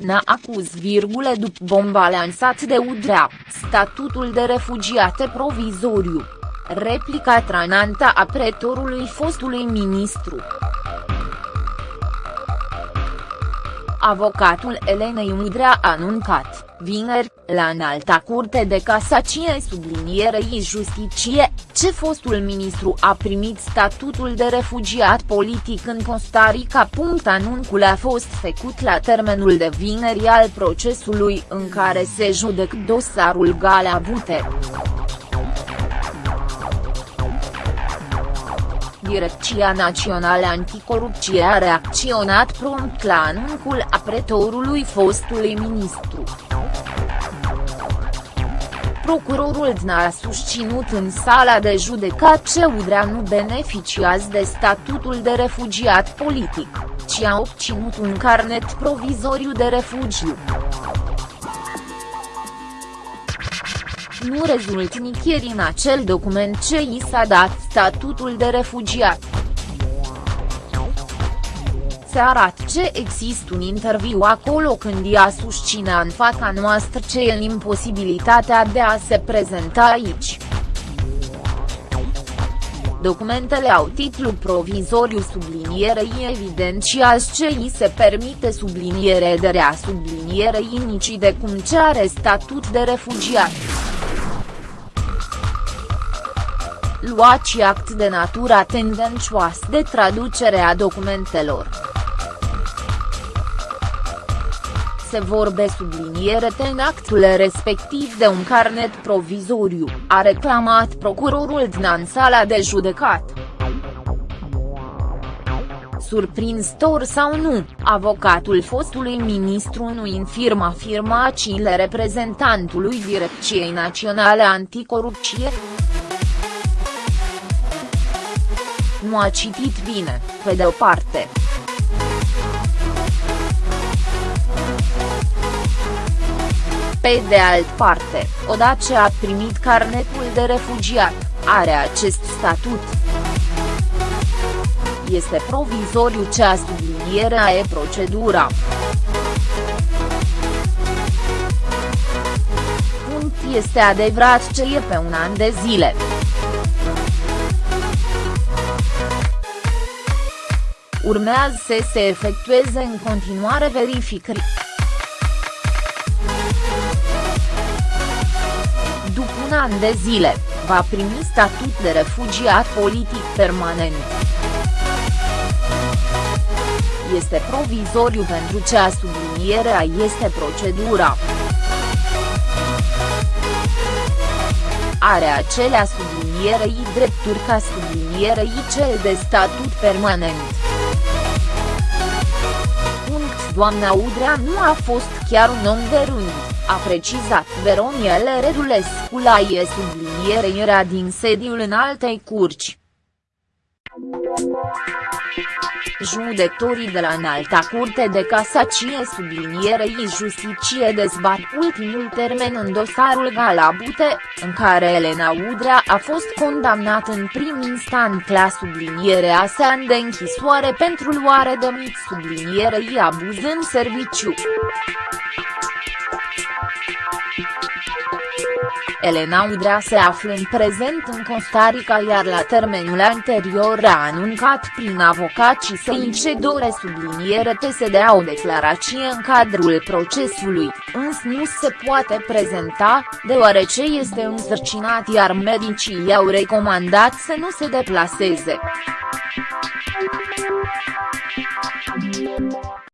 Elena acuz virgule după bomba lansat de Udrea, statutul de refugiate provizoriu. Replica tranantă a pretorului fostului ministru. Avocatul Elenei Udrea a anuncat, vineri, la înalta curte de casacie sublinierei justicie, ce fostul ministru a primit statutul de refugiat politic în Costa Rica. Anuncul a fost făcut la termenul de vineri al procesului în care se judec dosarul Galea Bute. Direcția Națională Anticorupție a reacționat prompt la anuncul apretorului fostului ministru. Procurorul DNA a susținut în sala de judecat că Udrea nu beneficiază de statutul de refugiat politic, ci a obținut un carnet provizoriu de refugiu. Nu rezultă nicăieri în acel document ce i s-a dat statutul de refugiat. Se arată ce există un interviu acolo când ea susține în fața noastră ce e imposibilitatea de a se prezenta aici. Documentele au titlu provizoriu sublinierei evidențiază ce îi se permite subliniere de rea sublinierei nici de cum ce are statut de refugiat. Luați act de natura tendențioasă de traducere a documentelor. Se vorbe subliniere în actul respectiv de un carnet provizoriu, a reclamat procurorul din sala de judecat. Surprinzător sau nu, avocatul fostului ministru nu infirma afirmațiile reprezentantului Direcției Naționale Anticorupție. Nu a citit bine, pe de o parte. Pe de alt parte, odată ce a primit carnetul de refugiat, are acest statut. Este provizoriu cea sublinierea e procedura. Punct este adevărat ce e pe un an de zile. Urmează să se efectueze în continuare verificări. După un an de zile, va primi statut de refugiat politic permanent. Este provizoriu pentru cea sublinierea este procedura. Are acelea sublinierei drepturi ca sublinierei cel de statut permanent doamna Udrea nu a fost chiar un om de rând, a precizat Veroniele Redulescu la e subliniere era din sediul în altei curci. Judecătorii de la Înalta Curte de Casacie sublinierei justicie dezbat ultimul termen în dosarul Galabute, în care Elena Udrea a fost condamnat în prim instant la sublinierea sa de închisoare pentru luare de mit sublinierei abuz în serviciu. Elena Udrea se află în prezent în Costa Rica iar la termenul anterior a anuncat prin avocații săi ce dore subliniere TSD o declarație în cadrul procesului, însă nu se poate prezenta, deoarece este însărcinat iar medicii i-au recomandat să nu se deplaseze.